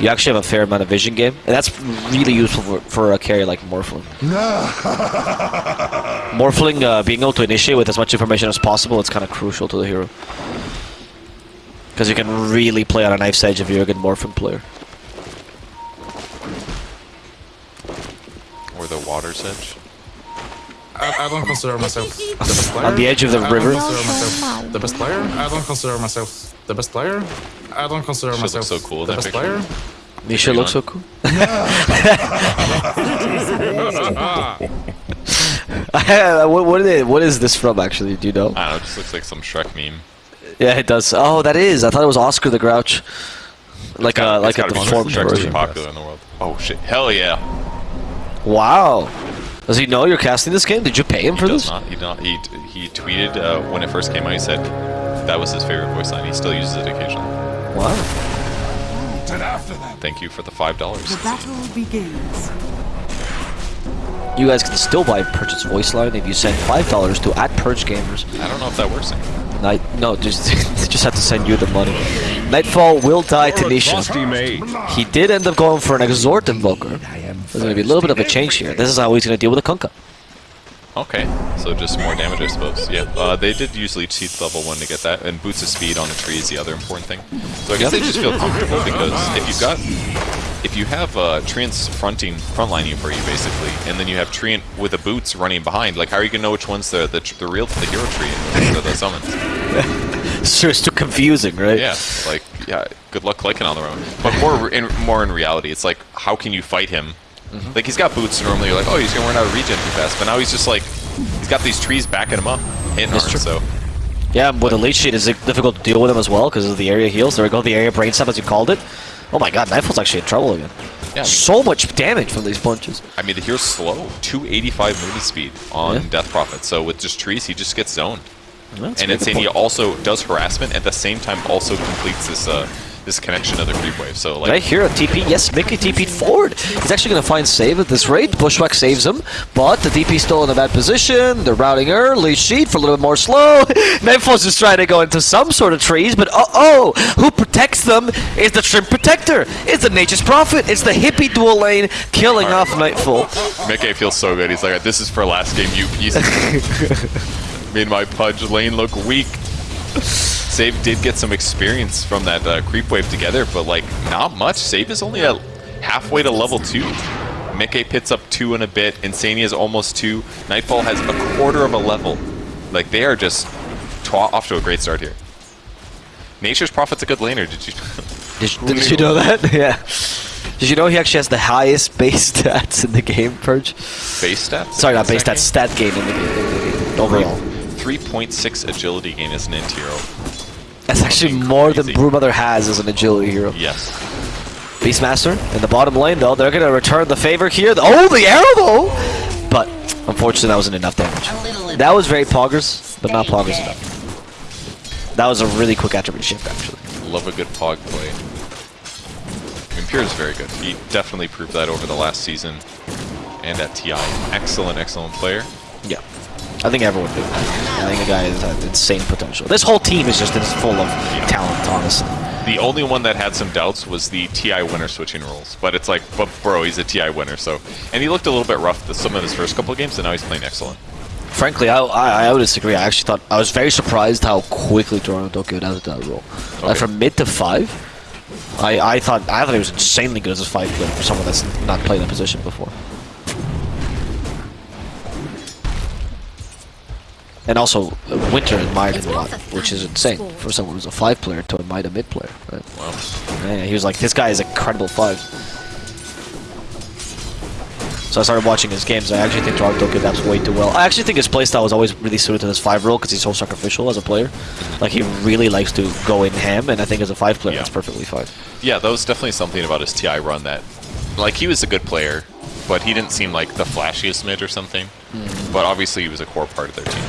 you actually have a fair amount of vision game, and that's really useful for, for a carry like Morphling. Morphling uh, being able to initiate with as much information as possible, it's kind of crucial to the hero. Because you can really play on a knife's edge if you're a good Morphling player. Or the water's edge. I, I don't consider myself the best player. On the edge of the I river. don't consider myself the best player. I don't consider myself the best player. I don't consider Should look myself so cool, the that best picture. player. Nisha Green looks so cool. what, what, is, what is this from, actually? Do you know? I don't know, it just looks like some Shrek meme. Yeah, it does. Oh, that is. I thought it was Oscar the Grouch. Like a like It's a gotta be deformed Shrek's too version. popular in the world. Oh shit! Hell yeah! Wow. Does he know you're casting this game? Did you pay him He for does this? not. He not. He he tweeted uh, when it first came out. He said that was his favorite voice line. He still uses it occasionally. Wow. Thank you for the five dollars. The battle begins. You guys can still buy Purchase Voice Line if you send five dollars to at Purge Gamers. I don't know if that works. Night, no, just just have to send you the money. Nightfall will die to Nisha. He did end up going for an Exort Invoker. There's going to be a little bit of a change here. This is how he's going to deal with a Kunkka. Okay, so just more damage, I suppose. Yeah, uh, they did usually Seeds level 1 to get that, and Boots of Speed on the tree is the other important thing. So I guess they just feel comfortable because if you've got... If you have uh, Treant's fronting, frontlining for you, basically, and then you have Treant with the boots running behind, like, how are you going to know which one's the, the, the real the hero tree and the, the summons? So it's too confusing, right? Yeah, like, yeah, good luck clicking on their own. But more in, more in reality, it's like, how can you fight him? Mm-hmm. Like, he's got boots, normally you're like, oh, he's going to run out of regen too fast. But now he's just like, he's got these trees backing him up, hitting That's hard, true. so... Yeah, with the leech seed, it's difficult to deal with him as well because of the area heals. There we go, the area brain sap as you called it. Oh my god, Nightfall's actually in trouble again. Yeah, I mean- so much damage from these punches. I mean, the hero's slow. 285 movement speed on Yeah. Death Prophet. So with just trees, he just gets zoned. That's and he also does harassment, at the same time also completes this uh, this connection to the creep wave. So like, Right here a TP, yes, Mickey TP'd forward. He's actually going to find save at this rate. Bushwhack saves him, but the DP's still in a bad position. They're routing early. Sheet for a little bit more slow. Nightfall's just trying to go into some sort of trees, but uh-oh, who protects them is the Shrimp Protector. It's the Nature's Prophet. It's the hippie dual lane killing off Nightfall. Mickey feels so good. He's like, this is for last game, you piece. of-" Made my Pudge lane look weak. Save did get some experience from that uh, creep wave together, but like not much. Save is only at halfway to level two. Mickey pits up two in a bit. Insania is almost two. Nightfall has a quarter of a level. Like they are just off to a great start here. Nature's Prophet's a good laner. Did you? Did, did you know that? yeah. Did you know he actually has the highest base stats in the game, Purge? base stats? Sorry, not base stats, stat gain in the game, in the game overall. Game? 3.6 agility gain as an hero. That's actually more than crazy. Broodmother has as an agility hero. Yes. Beastmaster in the bottom lane, though. They're going to return the favor here. Oh, the arrow, though! But, unfortunately, that wasn't enough damage. That was very poggers, but not poggers enough. That was a really quick attribute shift, actually. Love a good pog play. I mean, Pure is very good. He definitely proved that over the last season and at TI. Excellent, excellent player. Yeah. I think everyone did. I think the guy has insane potential. This whole team is just full of talent, honestly. The only one that had some doubts was the TI winner switching roles. But it's like, but bro, he's a TI winner, so. And he looked a little bit rough the, some of his first couple of games, and now he's playing excellent. Frankly, I, I I would disagree. I actually thought I was very surprised how quickly Toronto Tokyo got into that role. Like from mid to five, I I thought I thought he was insanely good as a five player for someone that's not played that position before. And also, uh, Winter admired him a lot, which is insane for someone who's a five player to admire a mid player. Right? Wow. Yeah, he was like, this guy is a credible five. So I started watching his games. I actually think Toronto Tokyo adapts way too well. I actually think his playstyle was always really suited to this five role because he's so sacrificial as a player. Like he really likes to go in ham, and I think as a five player, Yeah. that's perfectly fine. Yeah, that was definitely something about his TI run that, like, he was a good player, but he didn't seem like the flashiest mid or something. But obviously, he was a core part of their team.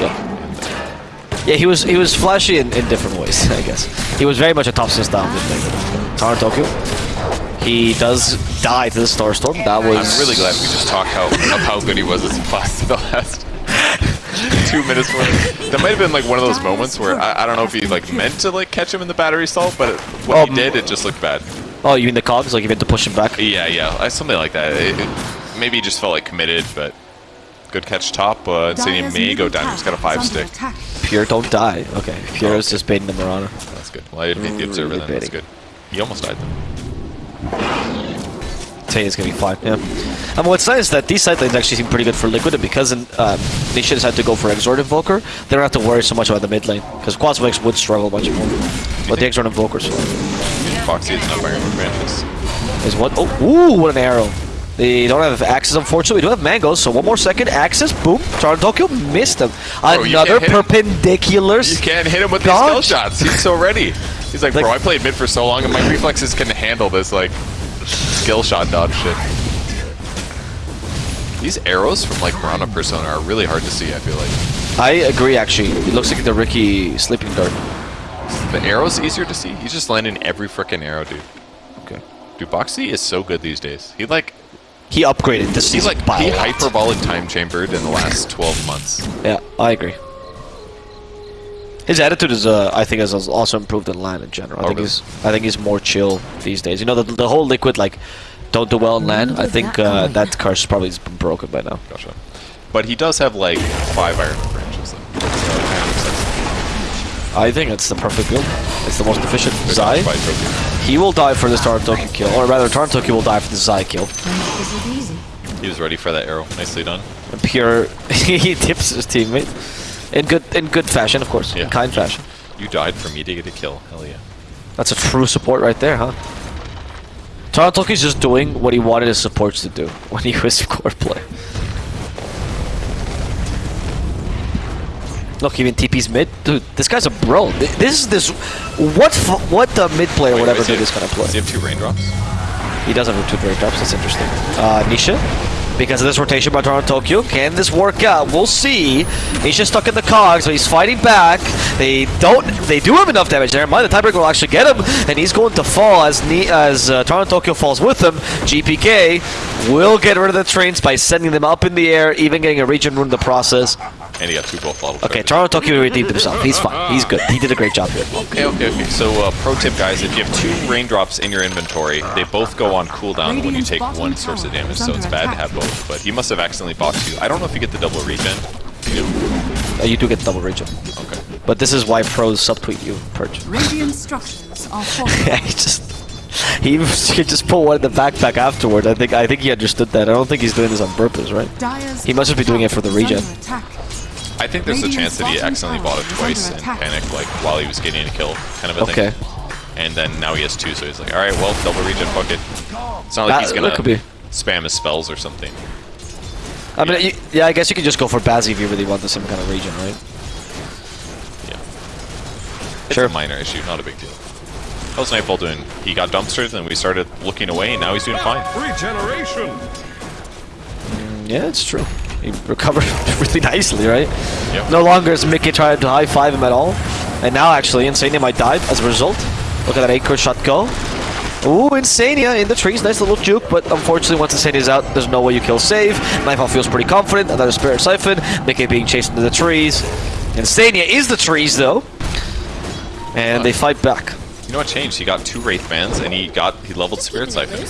Yeah. Yeah, he was he was flashy in, in different ways, I guess. He was very much a top style mid player. Tokyo. He does die to the Star Storm. That was I'm really glad we just talked how, of how good he was as a class the last two minutes. Where that might have been like one of those moments where I, I don't know if he like meant to like catch him in the battery stall, but when Um, he did, it just looked bad. Oh, you mean the cogs? Like you meant to push him back? Yeah, yeah, something like that. It, it- maybe he just felt like committed, but good catch top. Uh, Insania Dyer's may go middle down. He's got a five stick. attack. Pure don't die. Okay, Pure is okay. just baiting the Marauder. That's good. Well, I didn't hit the observer Really then. That's good. He almost died though. is gonna be fine. Yeah. And what's nice is that these side lanes actually seem pretty good for Liquid, and because um, they should decide to go for Exort Invoker, they don't have to worry so much about the mid lane. Because Quas Wex would struggle much more. But the Exort Invoker's fine. Boxi has enough iron advantages. Is what? Oh, ooh, what an arrow. They don't have axes, unfortunately. We do have mangoes, so one more second. Axes, boom. Charlie Tokyo missed them. Bro, Another him. perpendicular. You can't hit him with these skill shots. He's so ready. He's like, Like- bro, I played mid for so long, and my reflexes can handle this like skill shot dodge shit. These arrows from like Piranha Persona are really hard to see. I feel like I agree, actually. It looks like the Riki sleeping dart. the arrows easier to see. He's just landing every freaking arrow, dude. Okay. Dude, Boxi is so good these days. He like He upgraded this he's season like by he a lot. hyperbolic time chambered in the last 12 months. Yeah, I agree. His attitude is, uh, I think, has also improved in LAN in general. I Oh, think really? he's, I think he's more chill these days. You know, the, the whole liquid like, don't do well in LAN. I think uh, that curse probably has been broken by now. Gotcha. But he does have like five iron I think it's the perfect build. It's the most efficient. Zai, dodge by Tokyo. he will die for this Tarantoki kill, or rather, Tarantoki will die for the Zai kill. Don't make this look easy. He was ready for that arrow. Nicely done. Pure, he tips his teammate in good in good fashion, of course, Yeah. in kind fashion. You died for me to get a kill. Hell yeah. That's a true support right there, huh? Tarantoki's just doing what he wanted his supports to do when he was core play. Look, even TP's mid, dude. This guy's a bro. This is this. What f- what the mid player Wait, would ever does he do this kind of play? Does he have two raindrops? He does have two raindrops. drops. That's interesting. Uh, Nisha, because of this rotation by Toronto Tokyo, can this work out? We'll see. Nisha's stuck in the cogs, but he's fighting back. They don't. They do have enough damage there. Mind the tiebreaker will actually get him, and he's going to fall as Ni- as uh, Toronto Tokyo falls with him. GPK will get rid of the trains by sending them up in the air, even getting a region rune in the process. And he got two gold bottles. Okay, Toronto Tokyo redeemed himself. He's fine. He's good. He did a great job here. Okay, okay, okay. So, uh, pro tip, guys, if you have two raindrops in your inventory, they both go on cooldown when you take one source of damage, so it's bad to have both. But he must have accidentally boxed you. I don't know if you get the double regen. You do? Uh, you do get double regen. Okay. but this is why pros subtweet you, Purge. Radiant structures are Yeah, he just he could just pull one in the backpack afterward. I think I think he understood that. I don't think he's doing this on purpose, right? He must just be doing it for the regen. Under attack. I think there's a chance that he accidentally bought it twice and panicked, like, while he was getting a kill, kind of a Okay. thing. And then now he has two, so he's like, alright, well, double regen, fuck it. It's not like That- he's gonna could be. spam his spells or something. I mean, you, yeah, I guess you could just go for Bazzi if you really want the same kind of regen, right? Yeah. It's Sure. a minor issue, not a big deal. How's Nightfall doing? He got dumpstered, and we started looking away, and now he's doing fine. Regeneration! Mm, yeah, it's true. He recovered really nicely, right? Yep. No longer is Mickey trying to high five him at all, and now actually Insania might die as a result. Look at that eight shot go. Ooh, Insania in the trees, nice little juke, but unfortunately once Insania's out, there's no way you kill save. Nightfall feels pretty confident, another Spirit Siphon, Mickey being chased into the trees. Insania is the trees though, and they fight back. You know what changed? He got two Wraith Bands, and he got he leveled Spirit Siphon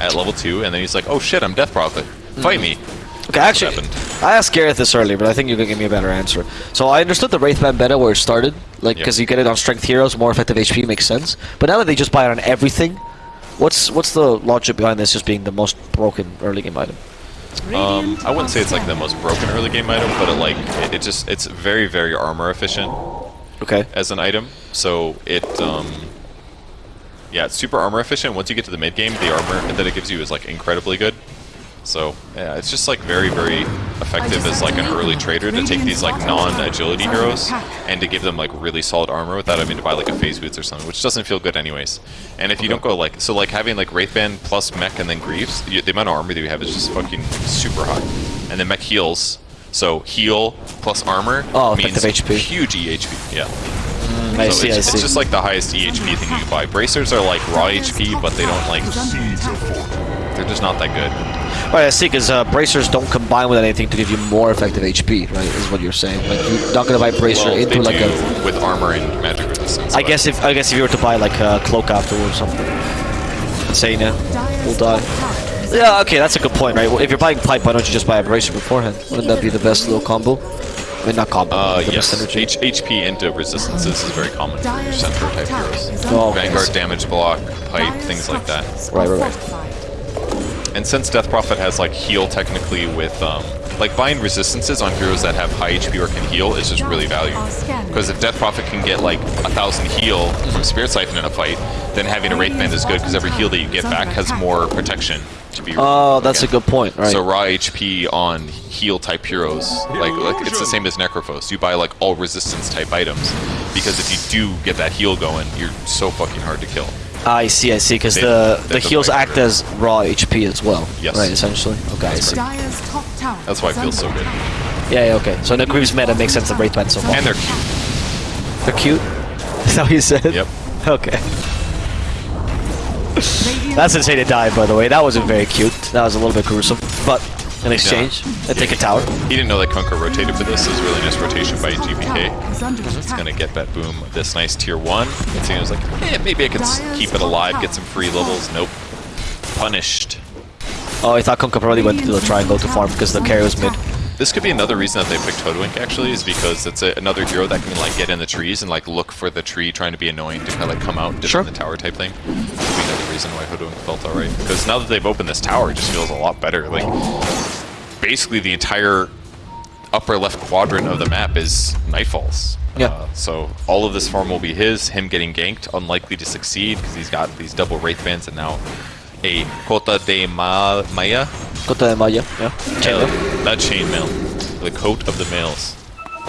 at level 2, and then he's like, oh shit, I'm Death Prophet. Fight hmm. me. Okay, actually, happened. I asked Gareth this earlier, but I think you can give me a better answer. So I understood the Wraith Band beta where it started, like Yeah. because you get it on strength heroes, more effective HP makes sense. But now that they just buy it on everything, what's what's the logic behind this just being the most broken early game item? Um, I wouldn't say it's like the most broken early game item, but it like it, it just it's very very armor efficient Okay. as an item. So it um yeah, it's super armor efficient. Once you get to the mid game, the armor that it gives you is like incredibly good. So yeah, it's just like very very effective as like an early trader to take these like non-agility heroes and to give them like really solid armor without having to buy like a phase boots or something, which doesn't feel good anyways. And if you don't go like so like having like Wraithband plus mech and then Greaves, you, the amount of armor that you have is just fucking super high. And then mech heals, so heal plus armor Oh, means effective HP. huge EHP. Yeah. Mm, I so see. it's, I it's just like the highest EHP thing you can buy. Bracers are like raw HP, but they don't like Is under attack. They're just not that good. Right, I see. Because uh, bracers don't combine with anything to give you more effective HP, right? Is what you're saying. Like you're not gonna buy bracer Well, into like a. with armor and magic resistance. I guess if I guess if you were to buy like a cloak afterwards or something. Insania will die. Tower is Yeah, okay, that's a good point, right? Well, if you're buying pipe, why don't you just buy a bracer beforehand? Wouldn't that be the best little combo? I mean, not combo. Uh, the yes. H HP into resistances is very common for your center type heroes. Oh, okay. Vanguard damage block, pipe, things like that. Right, right, right. Fortified. And since Death Prophet has like heal technically with um, like buying resistances on heroes that have high HP or can heal is just really valuable. Because if Death Prophet can get like a thousand heal from Spirit Siphon in a fight, then having a Wraith Band is good because every heal that you get back has more protection to be. Oh, that's a good point, right? So raw HP on heal type heroes, like, like it's the same as Necrophos. You buy like all resistance type items because if you do get that heal going, you're so fucking hard to kill. Ah, I see, I see, because the, they the took heals act order. as raw HP as well. Yes. Right, essentially. Okay, I see. Dyer's top tower That's why it feels so good. Yeah, yeah, okay. So in the Greaves meta makes sense of Wraith Band so far. And they're cute. They're cute? Is that what you said? Yep. Okay. That's insane to die, by the way. That wasn't very cute. That was a little bit gruesome. But in exchange, I take a tower. He didn't know that Kunkka rotated for this. It was really nice rotation by top GPK. tower It's gonna get Bet Boom this nice tier one. And so he was like, eh, maybe I can keep it alive, get some free levels. Nope. Punished. Oh, I thought Kunkka probably went to the triangle to farm because the carry was mid. This could be another reason that they picked Hoodwink actually, is because it's a, another hero that can like get in the trees and like look for the tree trying to be annoying to kind of like come out and Sure. the tower type thing. Could be another reason why Hoodwink felt alright. Because now that they've opened this tower, it just feels a lot better. Like basically the entire upper left quadrant of the map is Nightfalls. Yeah. Uh, so all of this farm will be his. Him getting ganked, unlikely to succeed because he's got these double wraith bands and now a Kota de Ma- Maya. Cota de Malla, yeah. Uh, Chainmail. chainmail. The coat of the males.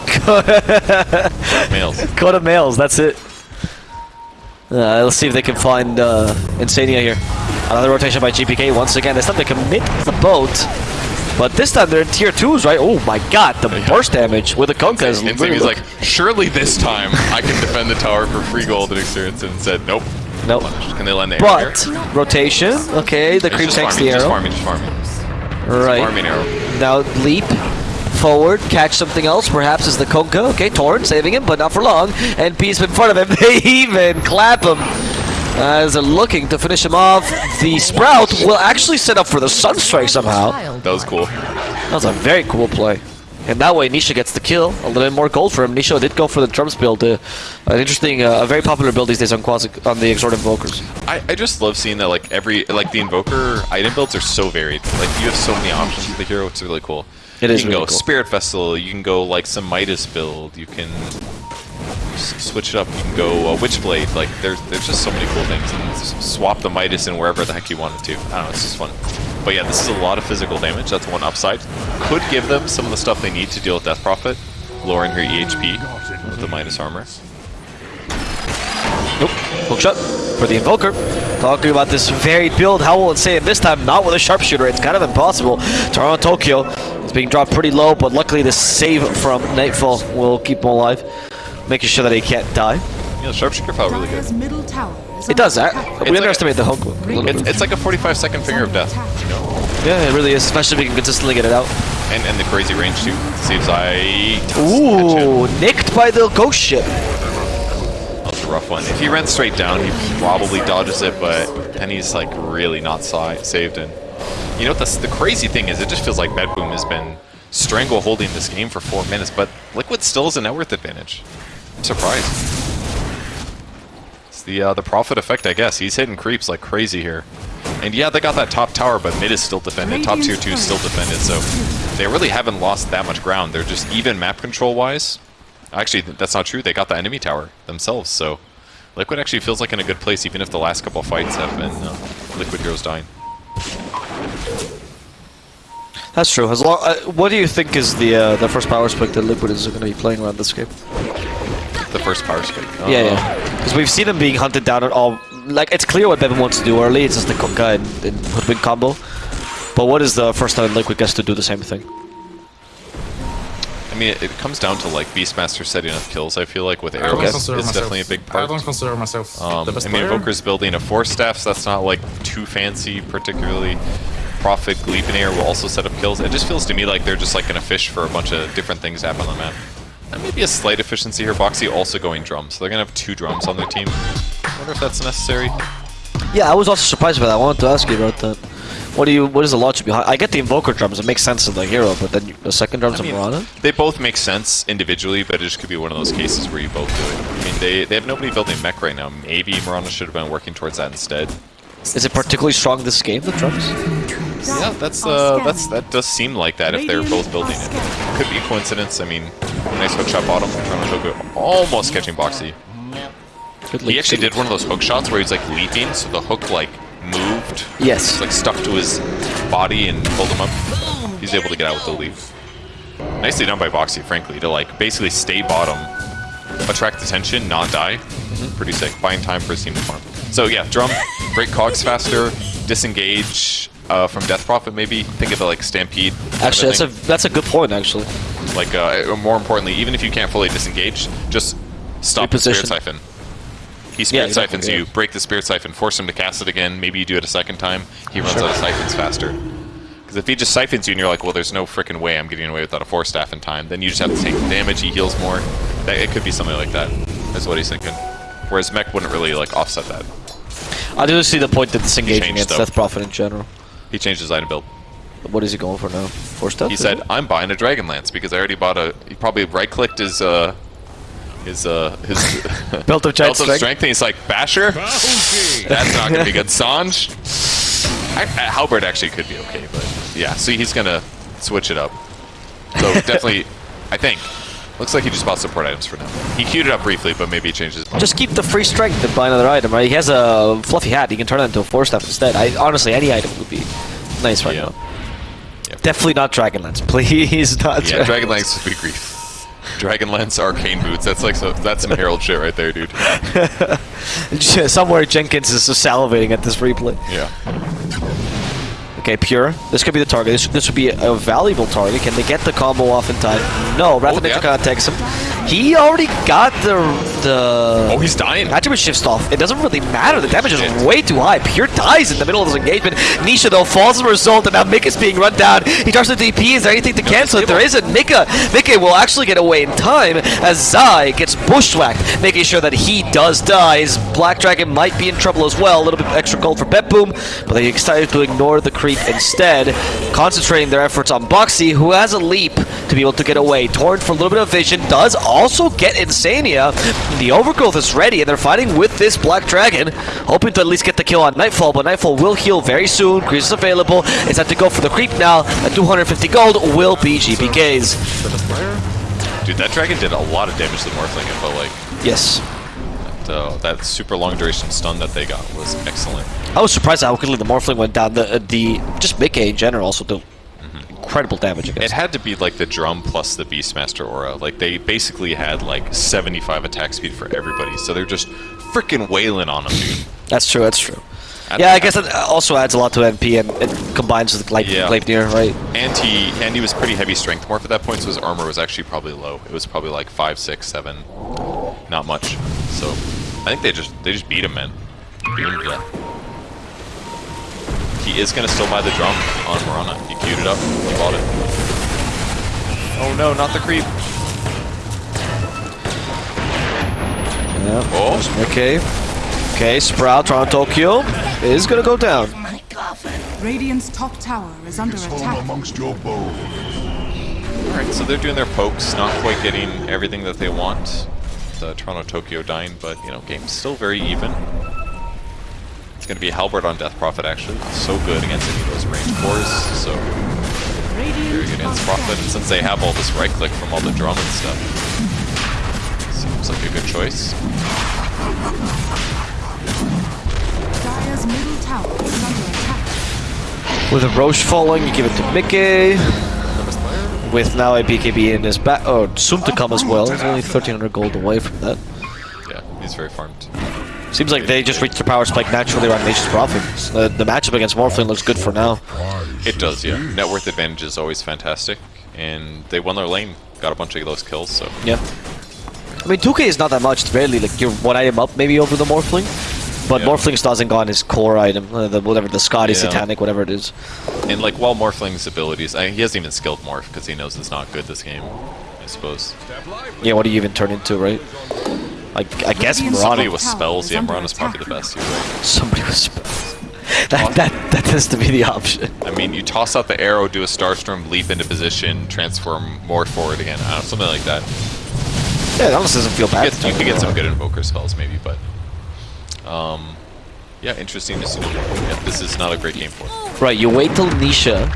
Males. Kota males, that's it. Uh, let's see if they can find uh, Insania here. Another rotation by GPK once again. This time they commit the boat. But this time they're in tier 2s, right? Oh my god, the burst damage with the Kunkka is he's like, surely this time I can defend the tower for free gold and experience. And said, nope. Nope. Can they land the But, here? rotation, okay, the It's cream just takes farming, the just arrow. farming, just farming. Right. Farming arrow. Now leap forward, catch something else, perhaps is the Kunkka. Okay, Torn saving him, but not for long. And Peace in front of him. They even clap him as they're looking to finish him off. The Sprout will actually set up for the Sunstrike somehow. That was cool. That was a very cool play. And that way Nisha gets the kill. A little bit more gold for him. Nisha did go for the Drums build. Uh, an interesting, uh, a very popular build these days on Quasi on the Exort Invokers. I, I just love seeing that like every like the invoker item builds are so varied. Like you have so many options with the hero. It's really cool. It you is can really go cool. Spirit Festival, You can go like some Midas build. You can switch it up. You can go uh, Witchblade. Like there's there's just so many cool things. And swap the Midas in wherever the heck you wanted to. I don't know. It's just fun. But yeah, this is a lot of physical damage. That's one upside. Could give them some of the stuff they need to deal with Death Prophet, lowering her EHP with the Midas armor. Nope. Hook shot for the Invoker. Talking about this varied build. How will it say it this time? Not with a Sharpshooter. It's kind of impossible. Toronto Tokyo is being dropped pretty low, but luckily the save from Nightfall will keep him alive, making sure that he can't die. Yeah, Sharpshooter felt really good. Middle tower is It does that. We like underestimate the little It's, bit. it's like a 45 second finger of death. You know? Yeah, it really is, especially if we can consistently get it out. And, and the crazy range too. Saves I. Ooh, nicked by the ghost ship. That's a rough one. If he ran straight down, he probably dodges it, but then he's like really not saved. And you know what? The, the crazy thing is, it just feels like Bet Boom has been strangle holding this game for four minutes, but Liquid still has a net worth advantage. I'm. It's the uh, the profit effect, I guess. He's hitting creeps like crazy here. And yeah, they got that top tower, but mid is still defended. Top tier 2 is still defended, so they really haven't lost that much ground. They're just even map control-wise. Actually, that's not true. They got the enemy tower themselves, so Liquid actually feels like in a good place, even if the last couple fights have been uh, Liquid heroes dying. That's true. As long, uh, what do you think is the uh, the first power spike that Liquid is going to be playing around this game? The first power spike. Yeah, Uh, yeah. Because we've seen him being hunted down at all. Like, it's clear what Bevan wants to do early. It's just the Kunkka and, and Hoodwink combo. But what is the first time Liquid gets to do the same thing? I mean, it, it comes down to like Beastmaster setting up kills. I feel like with arrows, it's myself. definitely a big part. I don't consider myself Um, the best I mean, player. Invoker's building a Force Staff, so that's not like too fancy, particularly. Prophet, Gleipnir will also set up kills. It just feels to me like they're just like gonna fish for a bunch of different things to happen on the map. And maybe a slight efficiency here. Boxi also going drums. So they're gonna have two drums on their team. I wonder if that's necessary. Yeah, I was also surprised by that. I wanted to ask you about that. What do you? What is the logic behind? I get the invoker drums; it makes sense in the hero, but then you- the second drums I of mean, Mirana. They both make sense individually, but it just could be one of those cases where you both do it. I mean, they, they have nobody building mech right now. Maybe Mirana should have been working towards that instead. Is it particularly strong this game? The drums? Yeah, that's uh, that's that does seem like that if they're both building it. Could be a coincidence. I mean, nice hook shot bottom. Toronto Tokyo almost catching Boxi. He actually did one of those hook shots where he's like leaping, so the hook like moved. Yes. Like stuck to his body and pulled him up. He's able to get out with the leap. Nicely done by Boxi, frankly, to like basically stay bottom, attract attention, not die. Pretty sick. Buying time for his team to farm. So yeah, drum, break cogs faster, disengage uh, from Death Prophet maybe. Think of it like Stampede. Actually, that's a that's a good point. Actually, like uh, more importantly, even if you can't fully disengage, just stop the Spirit Siphon. He Yeah, Spirit exactly, Siphons yeah. you, break the Spirit Siphon, force him to cast it again, maybe you do it a second time, he runs Sure. out of Siphons faster. Because if he just Siphons you and you're like, well, there's no freaking way I'm getting away without a Force Staff in time, then you just have to take damage, he heals more. That, it could be something like that. that, is what he's thinking. Whereas Mech wouldn't really like offset that. I do see the point that disengaging changed, against though. Death Prophet in general. He changed his item build. What is he going for now? Force death? He said, it? "I'm buying a Dragon Lance because I already bought a." He probably right-clicked his uh, his uh, his Belt of Giant belt of Strength. strength, and he's like, "Basher, that's not gonna be good." Sange, I, I, Halberd actually could be okay, but yeah. So he's gonna switch it up. So definitely, I think. Looks like he just bought support items for now. He queued it up briefly, but maybe he changed his. Just keep the free strength to buy another item, right? He has a fluffy hat. He can turn that into a force staff instead. I honestly, any item would be nice right Yeah. now. Yeah. Definitely not Dragonlance. Please not. Yeah, Dragon Lance would be grief. Dragon Lance Arcane Boots. That's like so, that's some Herald shit right there, dude. Somewhere Jenkins is just salivating at this replay. Yeah. Okay, Pure. This could be the target. This, this would be a, valuable target. Can they get the combo off in time? No. Rapid Oh, yeah. contacts him. He already got the the. Oh, he's dying. Attribute shifts off. It doesn't really matter. The damage is way too high. Pure dies in the middle of this engagement. Nisha, though, falls as a result, and now Mick is being run down. He tries to DP. Is there anything to cancel it? There isn't. Mika, Mika will actually get away in time as Zai gets bushwhacked, making sure that he does die. His Black Dragon might be in trouble as well. A little bit extra gold for Bet Boom, but they decided to ignore the creep instead, concentrating their efforts on Boxi, who has a leap to be able to get away. Torrent for a little bit of vision does also get Insania. The overgrowth is ready, and they're fighting with this Black Dragon, hoping to at least get the kill on Nightfall, but Nightfall will heal very soon. Grease is available. It's time to go for the creep now. At 250 gold will be GPK's. The best player? Dude, that dragon did a lot of damage to the Morphling, felt like. Yes. Uh, that super long duration stun that they got was excellent. I was surprised how quickly the Morphling went down. The, uh, the just Mickey in general also did incredible damage It had to be like the drum plus the Beastmaster aura. Like they basically had like 75 attack speed for everybody, so they're just freaking wailing on them, dude. That's true. That's true. I Yeah, I guess that also adds a lot to NP and it combines with like Yeah. Gleipnir, right? And he and he was pretty heavy strength morph at that point, so his armor was actually probably low. It was probably like five, six, seven, not much. So I think they just they just beat him, man. Beat him. He is gonna still buy the drum on Mirana. He queued it up. He bought it. Oh no, not the creep. Yeah. Oh, Okay. Okay, Sprout, Toronto Tokyo is gonna go down. Oh Radiant's top tower is under Home attack. amongst your bones. Alright, so they're doing their pokes, not quite getting everything that they want. The Toronto Tokyo dying, but you know, game's still very even. It's gonna be Halberd on Death Prophet actually. So good against any of those range cores, so very good against are Prophet. And since they have all this right click from all the drum and stuff, seems like a good choice. Dire's middle tower is under attack. With a Roche falling, you give it to Mickey. The best player? With now a BKB in his back, oh, soon to come as well. He's only 1300 gold away from that. Yeah, he's very farmed. Seems like they just reached their power spike naturally around Nature's Prophet. Uh, the matchup against Morphling looks good for now. It does, yeah. Net worth advantage is always fantastic, and they won their lane. Got a bunch of those kills, so Yeah. I mean, 2k is not that much. It's barely like you're one item up maybe over the Morphling. But Yeah. Morphling's doesn't go on his core item, uh, the, whatever, the Skadi, Yeah. Satanic, whatever it is. And like while Morphling's abilities, I, he hasn't even skilled Morph because he knows it's not good this game. I suppose. Yeah, what do you even turn into, right? I, I guess Radiant's Somebody with spells. Yeah, under Mirana's probably the best. You're right. Somebody with spells. That, that, that tends to be the option. I mean, you toss out the arrow, do a Starstorm, leap into position, transform more forward again. I don't know, something like that. Yeah, it almost doesn't feel You, bad. get, you could get some good Invoker spells, maybe, but... Um, yeah, interesting to see. Yeah, this is not a great game for him. Right, you wait till Nisha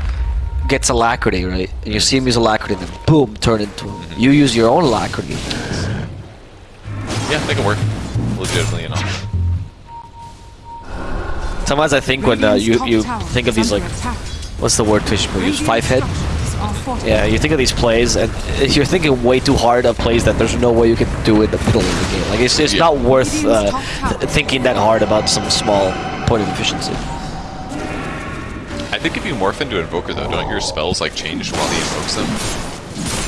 gets alacrity, right? And you see him use alacrity, and then boom, turn into him. You use your own alacrity. Yeah, they can work. Legitimately enough. Sometimes I think when uh, you you think of these like, what's the word Twitch people use? Five head. Radiant's structures are fortified. Yeah, you think of these plays, and if you're thinking way too hard of plays that there's no way you can do it in the middle of the game. Like it's it's Yeah. not worth uh, Radiant's top tower th- thinking that hard about some small point of efficiency. I think if you morph into Invoker, though, don't your spells, like, change while he invokes them?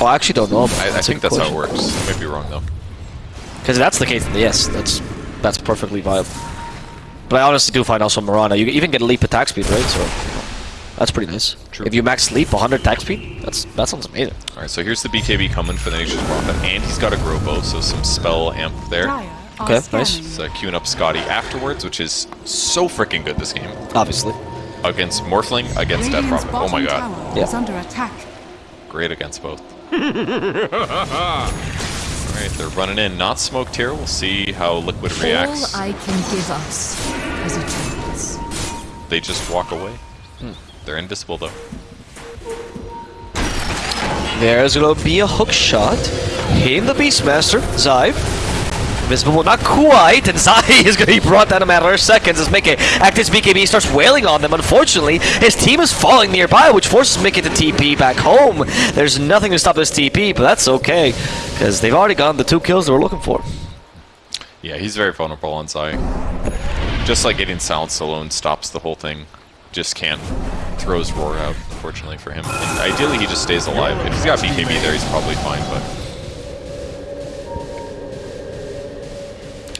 Oh, I actually don't know. I, I think good that's how it works. I might be wrong, though. Because if that's the case, then yes, that's that's perfectly viable. But I honestly do find also Mirana, you even get leap attack speed, right? So that's pretty nice. True. If you max leap 100 attack speed, that's that sounds amazing. Alright, so here's the BKB coming for the Nature's Prophet, and he's got a Grove Bow, so some spell amp there. Dire are Okay, nice. scanning. He's uh, queuing up Skadi afterwards, which is so freaking good this game. Obviously. Against Morphling, against Death Radiant's Prophet. Oh my god. tower Yeah. under attack. Great against both. Alright, they're running in. Not smoked here. We'll see how Liquid reacts. All I can give us is a chance. They just walk away. Hmm. They're invisible though. There's gonna be a hook shot. Hitting the Beastmaster, Zai. Invisible, not quite, and Zai is gonna be brought down in a matter of seconds as Mickey active BKB starts wailing on them. Unfortunately, his team is falling nearby, which forces Mickey to TP back home. There's nothing to stop this TP, but that's okay, because they've already gotten the two kills they were looking for. Yeah, he's very vulnerable on Zai. Just like getting silenced alone stops the whole thing. Just can't throw his roar out, unfortunately for him. And ideally he just stays alive. If he's got BKB there, he's probably fine, but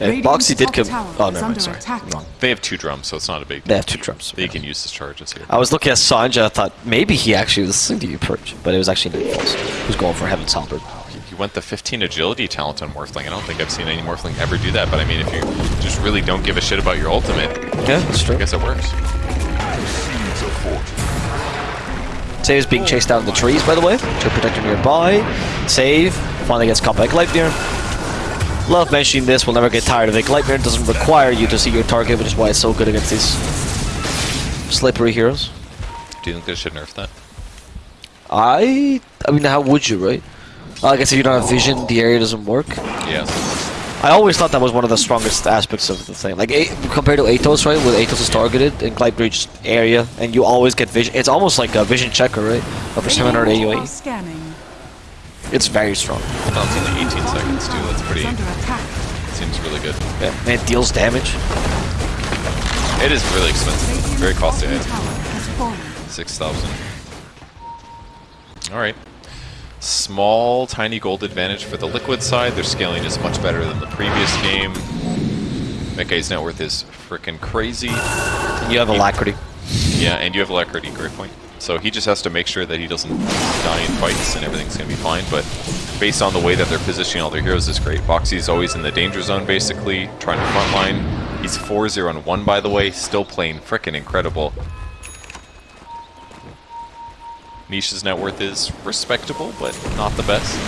And Radiant's Boxi did come. tower Oh, is no, under sorry. Wrong. they have two drums, so it's not a big They have two drums. They can use his charges here. I was looking at Sanja, I thought maybe he actually was listening to you, Purge, but it was actually Nightfalls who's going for Heaven's Halberd. He went the 15 agility talent on Morphling. I don't think I've seen any Morphling ever do that, but I mean, if you just really don't give a shit about your ultimate, Yeah, that's true. I guess it works. Save is being chased out in the trees, by the way. To protector nearby. Save. Finally gets caught by Gleipnir. Love mentioning this, we'll never get tired of it. Gleipnir doesn't require you to see your target, which is why it's so good against these slippery heroes. Do you think they should nerf that? I... I mean, how would you, right? Like I guess if you don't have vision, the area doesn't work. Yes. I always thought that was one of the strongest aspects of the thing. Like, A compared to Atos, right? With Atos is targeted in Gleipnir's area, and you always get vision. It's almost like a vision checker, right? Over 700 Radiant are scanning. It's very strong. Cooldown's only 18 seconds too. That's pretty. Is under attack. Seems really good. Yeah, and it deals damage. It is really expensive. Very costly. bottom item. tower has fallen. 6,000. Alright. Small, tiny gold advantage for the liquid side. Their scaling is much better than the previous game. Mekkai's net worth is freaking crazy. You have alacrity. Yeah, and you have alacrity, great point. So he just has to make sure that he doesn't die in fights and everything's going to be fine. But based on the way that they're positioning all their heroes is great. Boxi's always in the danger zone, basically, trying to frontline. He's 4-0 and 1, by the way, still playing frickin' incredible. Nisha's net worth is respectable, but not the best.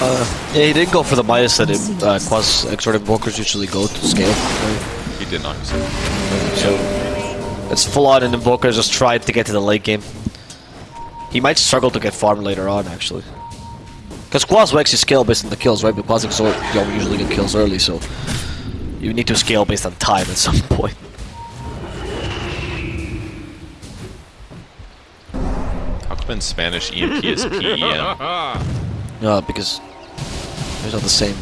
Uh, yeah, he didn't go for the bias that it, uh, Quas Exort Invokers usually go to scale. Right? He did not. So it's full on, and Invokers just tried to get to the late game. He might struggle to get farm later on, actually. Because Quas will actually scale based on the kills, right? But Quas Exort don't usually get kills early, so you need to scale based on time at some point. How come in Spanish EMP is E PEM? No, because they're not the same.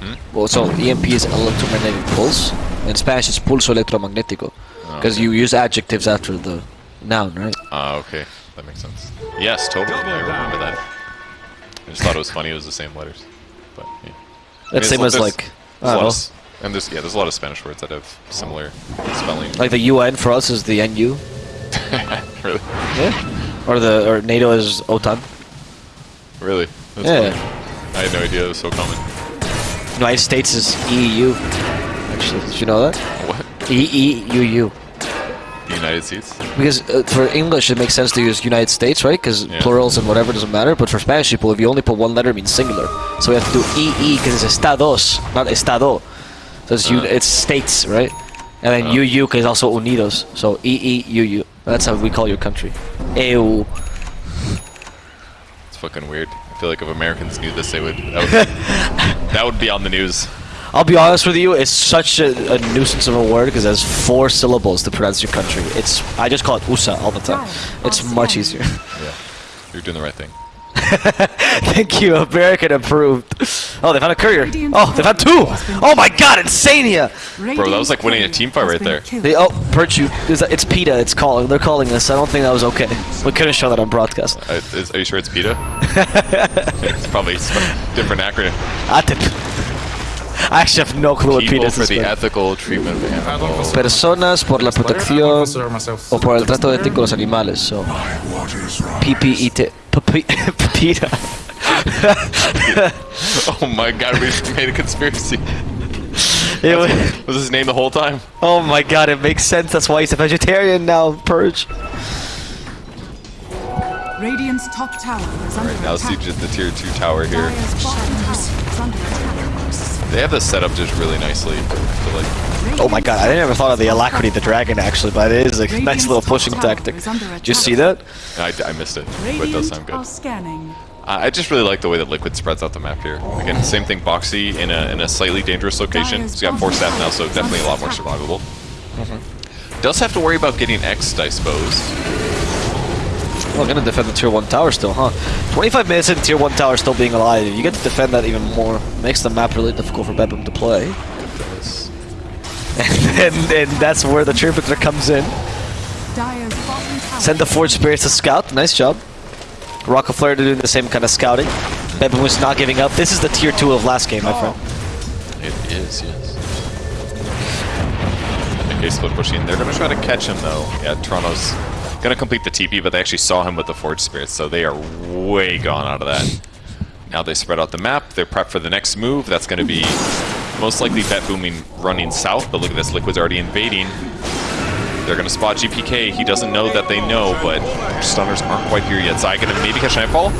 Hmm? Well, so EMP is electromagnetic pulse, and Spanish is pulso electromagnetico. Because you use adjectives after the noun, right? Ah, okay. That makes sense. Yes, totally. I remember that. I just thought it was funny it was the same letters. But, yeah. That's I same as like, there's I a lot don't know, of and there's yeah, there's a lot of Spanish words that have similar spelling. like the UN for us is the NU, really, yeah, or the or NATO is OTAN. really. That's Yeah. funny. I had no idea it was so common. United States is EU. Actually, did you know that? What? E E U U. United States? Because uh, for English, it makes sense to use United States, right? Because Yeah. plurals and whatever doesn't matter. But for Spanish people, if you only put one letter, it means singular. So we have to do EE because it's estados, not estado. So it's, Uh. it's states, right? And then Uh. UU because also unidos. So EE UU. That's how we call your country. EU. It's fucking weird. I feel like if Americans knew this, they would. That would, that would be on the news. I'll be honest with you, it's such a, a nuisance of a word because it has four syllables to pronounce your country. It's I just call it USA all the time. It's much easier. Yeah. You're doing the right thing. Thank you, American approved. Oh, they found a courier. Oh, they found two. Oh my God, Insania. Bro, that was like winning a team fight right there. They oh, Perchu. Is that- It's PETA. It's calling. They're calling us. I don't think that was okay. We couldn't show that on broadcast. Uh, is, are you sure it's PETA? it's probably some different acronym. ATIP. I actually have no clue what PETA People is. for the ethical treatment of I don't animals. consider Personas por la best player. I don't protección consider myself o por el the best trato player. ético de los animales. So Waters run. PPET. PETA. Oh my god, we just made a conspiracy. It wa- Was his name the whole time? Oh my god, it makes sense. That's why he's a vegetarian now, Purge. Radiant's top tower is under Now attack. siege at the tier 2 tower here. They have this set up just really nicely. I like Oh my god, I never thought of the alacrity of the dragon actually, but it is a nice little pushing tactic. Did you see that? I, I missed it, but it does sound good. are scanning. I I just really like the way that Liquid spreads out the map here. Again, same thing, Boxi in a, in a slightly dangerous location. He's got Force Staff now, so definitely a lot more survivable. Mm-hmm. Does have to worry about getting X'd, I suppose. Well, gonna defend the tier 1 tower still, huh? 25 minutes in tier 1 tower still being alive. You get to defend that even more. Makes the map really difficult for Bet Boom to play. and, and that's where the Trumpeter comes in. Send the Forge Spirits to scout. Nice job. Rocket Flare doing the same kind of scouting. Bet Boom was not giving up. This is the tier 2 of last game, my friend. It is, yes. And the case split pushing. They're to try to catch him, though. Yeah, Toronto's to complete the TP, but they actually saw him with the Forge Spirits, so they are way gone out of that. Now they spread out the map. They're prepped for the next move. That's to be most likely Bet Booming running south, but look at this. Liquid's already invading. They're to spot GPK. He doesn't know that they know, but stunners aren't quite here yet. Zai to maybe catch Nightfall.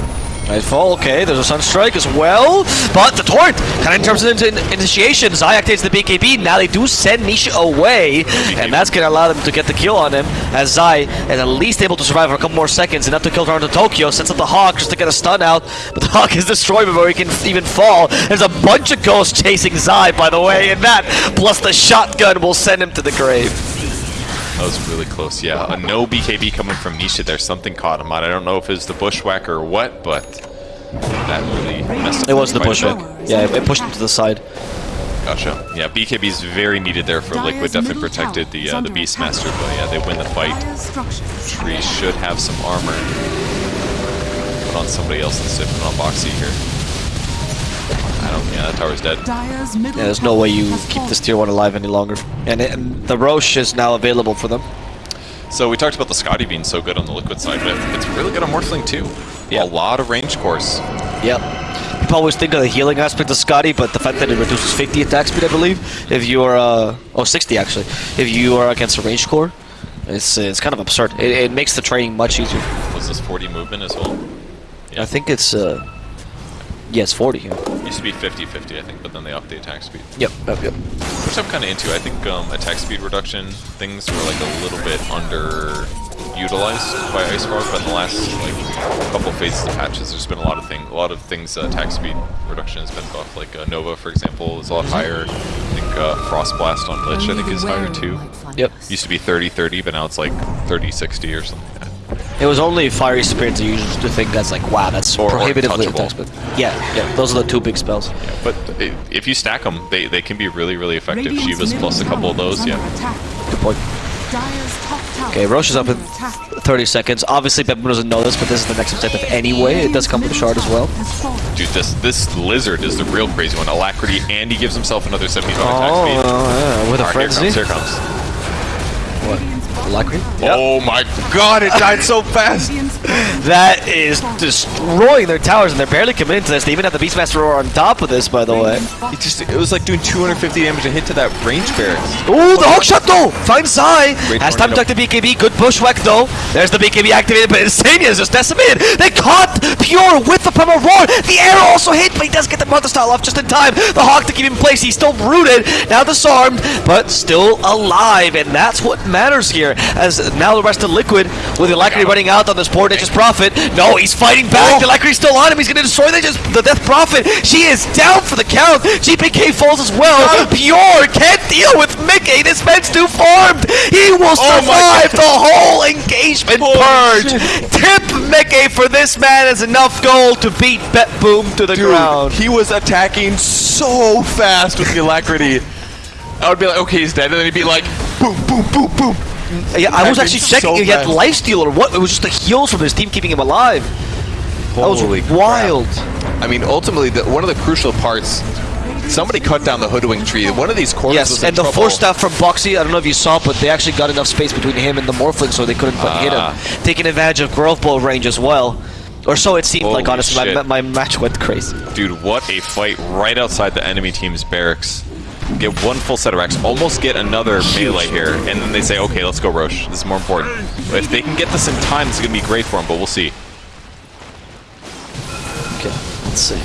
Nightfall, okay, there's a Sunstrike as well, but the Torrent kind of turns it into initiation. Zai activates the BKB, now they do send Nisha away, and that's going to allow them to get the kill on him, as Zai is at least able to survive for a couple more seconds, enough to kill Toronto Tokyo, sets up the Hawk just to get a stun out, but the Hawk is destroyed before he can even fall. There's a bunch of ghosts chasing Zai, by the way, and that, plus the shotgun, will send him to the grave. That was really close, yeah. A no BKB coming from Nisha there. Something caught him out. I don't know if it's the Bushwhacker or what, but that really messed up It was the fight a bushwick. bit. Yeah, it- it pushed him to the side. Gotcha. Yeah, BKB is very needed there for Liquid. Definitely protected the uh, the Beastmaster, but yeah, they win the fight. Dire's. Tree should have some armor. Put on somebody else instead. Put on Boxi here. I don't. Yeah, that tower's dead. Yeah, there's no way you keep this tier 1 alive any longer. And, it, and the Roche is now available for them. So we talked about the Skadi being so good on the Liquid side, but it's really good on Morphling too. Yeah. A lot of range course. Yep. People always think of the healing aspect of Skadi, but the fact that it reduces 50 attack speed, I believe, if you are, uh, oh, 60 actually, if you are against a range core, it's, uh, it's kind of absurd. It, it makes the training much easier. Was this 40 movement as well? Yeah. I think it's, uh, yes, 40 here. Used to be 50-50, I think, but then they upped the attack speed. Yep, yep, yep. Which I'm kind of into. I think um, attack speed reduction things were like a little bit underutilized by IceFrog, but in the last like couple phases of patches, there's been a lot of thing, a lot of things. Uh, attack speed reduction has been buffed. Like uh, Nova, for example, is a lot higher. I think uh, Frost Blast on Lich, I think, is higher too. Yep. Used to be 30-30, but now it's like 30-60 or something. Like that. It was only Fiery Spirit that you used to think that's like, wow, that's Or- or prohibitively touchable. attack speed. Yeah, yeah, those are the two big spells. Yeah, but if you stack them, they, they can be really, really effective. Radiant's Shiva's plus a couple of those, yeah. attack. Good point. Dire's top tower Okay, Roche is up in 30 seconds. Obviously, Pepper doesn't know this, but this is the next objective anyway. It does come with a shard as well. Has. Dude, this this lizard is the real crazy one. Alacrity, and he gives himself another 75 Oh, attack speed. Oh, yeah, with a Alright, frenzy. Here comes, here comes. Radiant's bottom Alacrity. Oh my god, it died so fast! That is destroying their towers, and they're barely committing to this. They even have the Beastmaster Roar on top of this, by the way. It just it was like doing 250 damage a hit to that range barracks. Ooh, the hook shot though! Finds Zai! Great Has time to tornado. duck the BKB. Good bushwhack though. There's the BKB activated, but Insania is just decimated. They caught Pure with the Primal Roar. The arrow also hit, but he does get the Mother Style off just in time. The Hawk to keep him in place. He's still rooted, now disarmed, but still alive. And that's what matters here. As now the rest of Liquid, with the Alacrity running out on this poor Nature's Prophet. No, he's fighting back. The Alacrity's still on him. He's going to destroy the, the Death Prophet. She is down for the count. GPK falls as well. Pure can't deal with Mickey. This man's too farmed. He will Oh survive the whole engagement purge. Tip Mickey for this man is enough gold to beat Bet Boom to the Dude, ground. he was attacking so fast with the alacrity. I would be like, okay, he's dead, and then he'd be like, boom, boom, boom, boom. Yeah, I was actually checking so if he had lifesteal or what. It was just the heals from his team keeping him alive. That was Holy crap. wild. I mean, ultimately, the, one of the crucial parts. Somebody cut down the hoodwink tree. One of these corners was Yes, in and the trouble. force staff from Boxi, I don't know if you saw, but they actually got enough space between him and the Morphling so they couldn't hit Ah. him. Taking advantage of Grove Bow range as well. Or so it seemed like, honestly. My, my match went crazy. Dude, what a fight right outside the enemy team's barracks. Get one full set of racks, almost get another melee here, and then they say, okay, let's go Rosh. This is more important. But if they can get this in time, it's going to be great for them, but we'll see. Okay, let's see.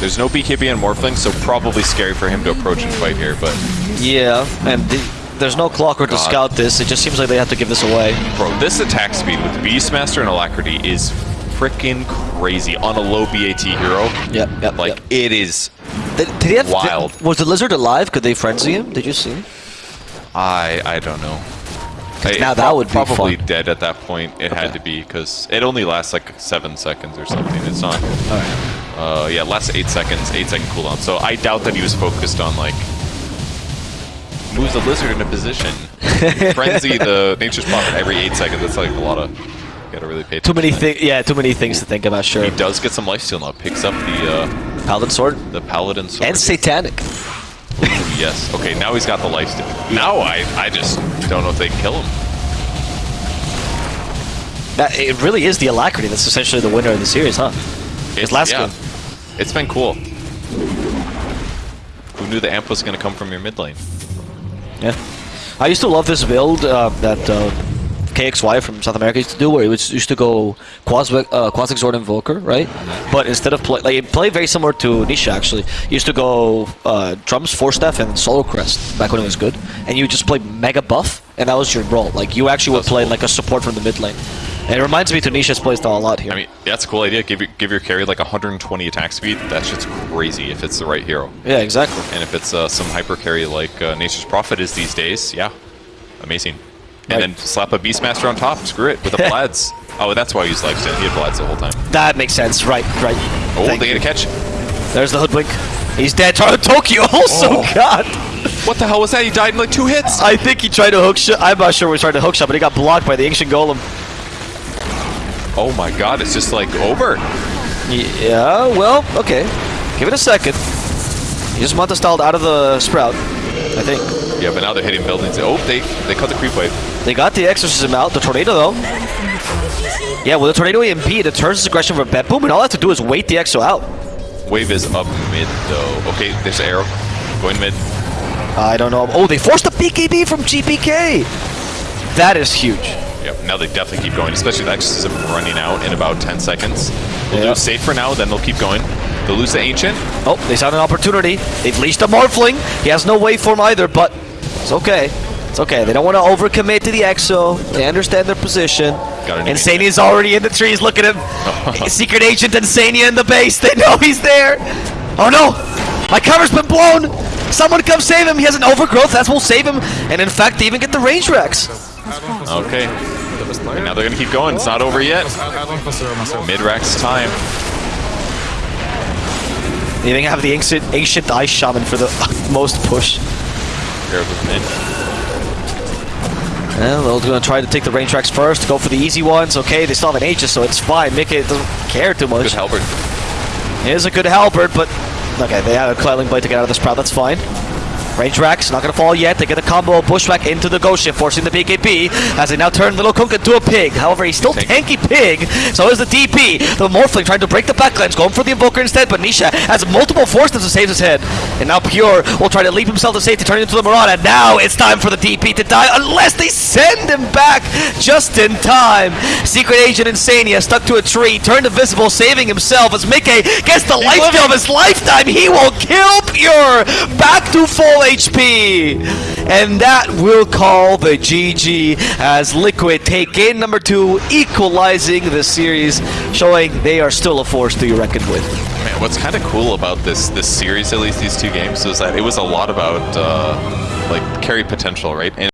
There's no BKB and Morphling, so probably scary for him to approach and fight here, but Yeah, and the, there's no clocker to scout this. It just seems like they have to give this away. bro, this attack speed with Beastmaster and Alacrity is freaking crazy on a low BAT hero. Yep, yep, Like, yep. it is, Did, did he have, Wild. was the lizard alive? Could they frenzy him? Did you see? I I don't know. I- now that would be probably fun. dead at that point. It had to be because it only lasts like seven seconds or something. It's not. Uh, yeah, lasts eight seconds, eight second cooldown. So I doubt that he was focused on like moves the lizard into position, frenzy the nature's prophet every eight seconds. That's like a lot of. Gotta really pay Too many things. Yeah, too many things to think about. Sure. He does get some lifesteal now. Picks up the uh, Paladin sword the paladin sword. and satanic. yes. Okay, now he's got the lifesteal. Now I I just don't know if they can kill him. That it really is the alacrity that's essentially the winner of the series, huh? It's last yeah, game. It's been cool. Who knew the amp was going to come from your mid lane? Yeah. I used to love this build uh, that uh, KXY from South America used to do, where he was, used to go Quas uh, Quas Exort Invoker, right? But instead of play, like it played very similar to Nisha actually. He used to go uh, drums, Force Staff, and Solar Crest back when it was good, and you just play Mega Buff, and that was your role. Like you actually would play like a support from the mid lane. And it reminds me to Nisha's playstyle a lot here. I mean, that's a cool idea. Give your, give your carry like 120 attack speed. That shit's crazy if it's the right hero. yeah, exactly. And if it's uh, some hyper carry like uh, Nature's Prophet is these days, yeah, amazing. And then slap a Beastmaster on top. Screw it with the Vlads. oh, that's why I used Lifesteal. He had Vlads the whole time. That makes sense. Right, right. Oh, Thank they you. get a catch. There's the hoodwink. He's dead. Tar- Tokyo also, Oh. God. What the hell was that? He died in like two hits. I think he tried to hook shot. I'm not sure what he tried to hook shot, but he got blocked by the ancient golem. Oh my god, it's just like over. Yeah, well, okay. Give it a second. He just Manta styled out of the sprout, I think. Yeah, but now they're hitting buildings. Oh, they they cut the creep wave. They got the exorcism out, the tornado though. Yeah, with the tornado EMP, it turns aggression for bet boom, and all I have to do is wait the exo out. Wave is up mid though. Okay, there's the arrow. Going mid. I don't know. Oh, they forced the BKB from GPK. That is huge. Yep, now they definitely keep going, especially the exorcism running out in about 10 seconds. They'll Yeah. do safe for now, then they'll keep going. The ancient. Oh, they found an opportunity. They've leashed a Morphling. He has no waveform either, but it's okay. It's okay. They don't want to overcommit to the EXO. They understand their position. Insania's already in the trees. Look at him. Secret Agent Insania in the base. They know he's there. Oh no! My cover's been blown! Someone come save him. He has an overgrowth. That's will save him. And in fact, they even get the range Rax. Okay, player. now they're gonna keep going. It's not over yet. I, I don't consider myself. Mid-rax time. They even have the ancient, ancient Ice Shaman for the most push. Here with mid. Yeah, they're going to try to take the range rax first, go for the easy ones. Okay, they still have an Aegis, so it's fine. Mickey doesn't care too much. Good halberd. It is a good halberd, but okay, they had a Cloudling Blade to get out of this proud. That's fine. Range Rax, not gonna fall yet. They get a combo of Bushwhack into the Ghost Shift, forcing the BKB as they now turn Little Kunk into a pig. However, he's still tanky pig, so is the DP. The Morphling trying to break the backlines, going for the Invoker instead, but Nisha has multiple forces to save his head. And now Pure will try to leap himself to safety, turning into the Marauder. Now it's time for the DP to die, unless they send him back just in time. Secret Agent Insania stuck to a tree, turned invisible, saving himself as Mickey gets the lifesteal of his lifetime. He will kill Pure back to full HP. And that will call the GG as Liquid take game number two, equalizing the series, showing they are still a force to be reckoned with. Man, what's kind of cool about this this series, at least these two games, is that it was a lot about uh, like carry potential, right? And